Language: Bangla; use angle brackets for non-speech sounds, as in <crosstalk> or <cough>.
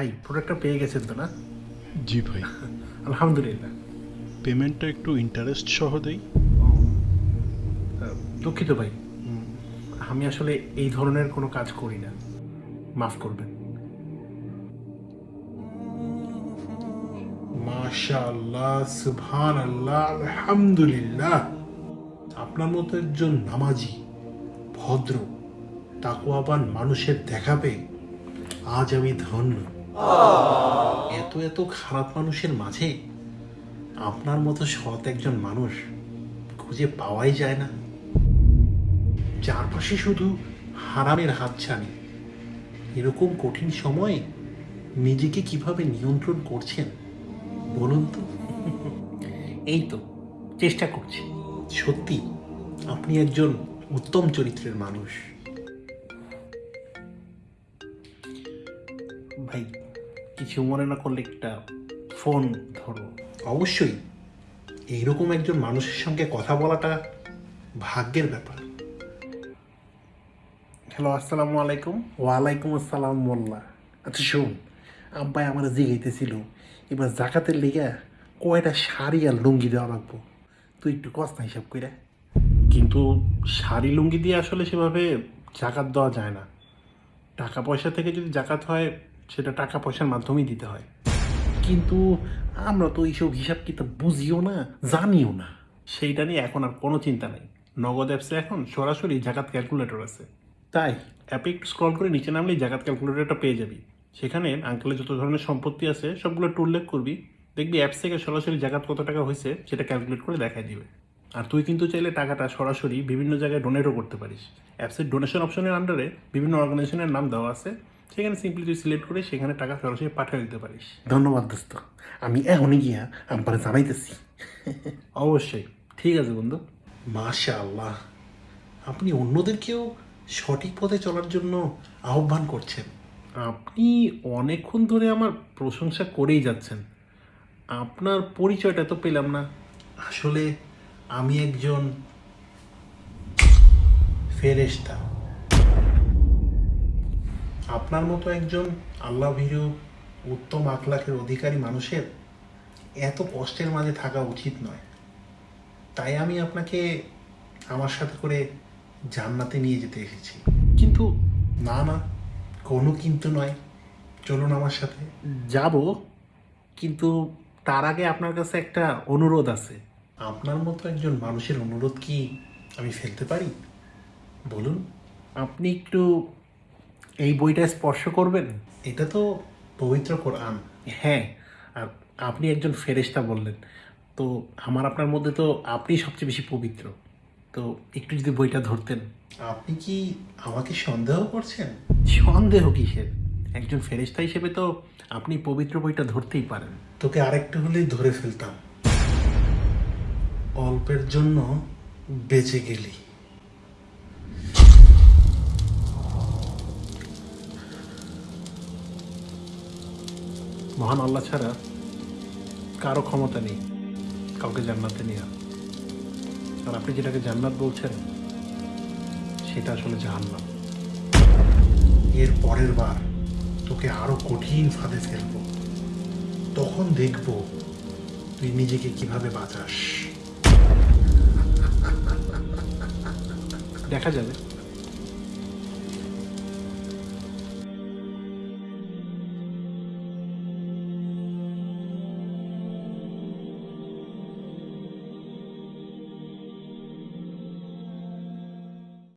ভাই প্রোডাক্টটা পেয়ে গেছেন তো না? জি ভাই। <laughs> আলহামদুলিল্লাহ। পেমেন্টটা একটু ইন্টারেস্ট সহ দেই। দুঃখিত ভাই। আমি আসলে এই ধরনের কোনো কাজ করি না। মাফ করবেন। মাশাআল্লাহ সুবহান আল্লাহ আলহামদুলিল্লাহ। আপনার মতো একজন নামাজি ভদ্র তাকুয়াবান মানুষের দেখা পেয়ে আজ আমি ধন্য। এত এত খারাপ মানুষের মাঝে আপনার মতো সৎ একজন মানুষ খুঁজে পাওয়াই যায় না। চারপাশে শুধু হারামের হাতছানি। এরকম কঠিন সময়ে নিজেকে কীভাবে নিয়ন্ত্রণ করছেন বলুন তো? এই তো চেষ্টা করছি। সত্যি আপনি একজন উত্তম চরিত্রের মানুষ। ভাই কিছু মনে না করলে একটা ফোন ধরো। অবশ্যই এইরকম একজন মানুষের সঙ্গে কথা বলাটা ভাগ্যের ব্যাপার। হ্যালো আসসালামু আলাইকুম। ওয়ালাইকুম আসসালাম মোল্লা। আচ্ছা শোন আব্বাই আমার জিগাইতেছিল এবার জাকাতের লেগে কয়টা শাড়ি আর লুঙ্গি দেওয়া লাগবো? তুই একটু কস্তা হিসাব করে কিন্তু শাড়ি লুঙ্গি দিয়ে আসলে সেভাবে জাকাত দেওয়া যায় না। টাকা পয়সা থেকে যদি জাকাত হয় সেটা টাকা পয়সার মাধ্যমেই দিতে হয়। কিন্তু আমরা তো এইসব হিসাব কিতাব বুঝিও না, জানিও না। সেইটা নিয়ে এখন আর কোনো চিন্তা নেই। নগদ অ্যাপসে এখন সরাসরি জাকাত ক্যালকুলেটর আছে। তাই অ্যাপে একটু স্ক্রল করে নিচে নামলেই জাকাত ক্যালকুলেটরটা পেয়ে যাবি। সেখানে আঙ্কেলের যত ধরনের সম্পত্তি আছে, সবগুলো একটু উল্লেখ করবি। দেখবি অ্যাপস থেকে সরাসরি জাকাত কত টাকা হয়েছে, সেটা ক্যালকুলেট করে দেখাই দিবে। আর তুই কিন্তু চাইলে টাকাটা সরাসরি বিভিন্ন জায়গায় ডোনেটও করতে পারিস। অ্যাপসের ডোনেশন অপশনের আন্ডারে বিভিন্ন অর্গানাইজেশনের নাম দেওয়া আছে। সেখানে সিম্পলি তুই সিলেক্ট করে সেখানে টাকা সরাসরি পাঠিয়ে দিতে পারিস। ধন্যবাদ দোস্ত। আমি এখনই গিয়া আমার জানাইতেছি। অবশ্যই। ঠিক আছে বন্ধু। মাশা আল্লাহ আপনি অন্যদেরকেও সঠিক পথে চলার জন্য আহ্বান করছেন। আপনি অনেকক্ষণ ধরে আমার প্রশংসা করেই যাচ্ছেন। আপনার পরিচয়টা তো পেলাম না। আসলে আমি একজন ফেরেশতা। আপনার মতো একজন আল্লাহ ভীরু, উত্তম আখলাখের অধিকারী মানুষের এত কষ্টের মাঝে থাকা উচিত নয়। তাই আমি আপনাকে আমার সাথে করে জান্নাতে নিয়ে যেতে এসেছি। কিন্তু না না, কোনো কিন্তু নয়। চলুন আমার সাথে। যাব, কিন্তু তার আগে আপনার কাছে একটা অনুরোধ আছে। আপনার মতো একজন মানুষের অনুরোধ কি আমি ফেলতে পারি? বলুন। আপনি একটু এই বইটা স্পর্শ করবেন? এটা তো পবিত্র কোরআন। হ্যাঁ আর আপনি একজন ফেরেশতা বললেন। তো আমার আপনার মধ্যে তো আপনি সবচেয়ে বেশি পবিত্র। তো একটু যদি বইটা ধরতেন। আপনি কি আমাকে সন্দেহ করছেন? সন্দেহ কিসের? একজন ফেরেশতা হিসেবে তো আপনি পবিত্র বইটা ধরতেই পারেন। তোকে আরেকটু হলেই ধরে ফেলতাম। অল্পের জন্য বেঁচে গেলি। মহান আল্লাহ ছাড়া কারও ক্ষমতা নেই, কাউকে জান্নাতে নেওয়া আর আপনি যেটাকে জান্নাত বলছেন, সেটা আসলে জাহান্নাম। এর পরের বার তোকে আরও কঠিন ফাঁদে ফেলব। তখন দেখব তুই নিজেকে কীভাবে বাঁচাস। দেখা যাবে।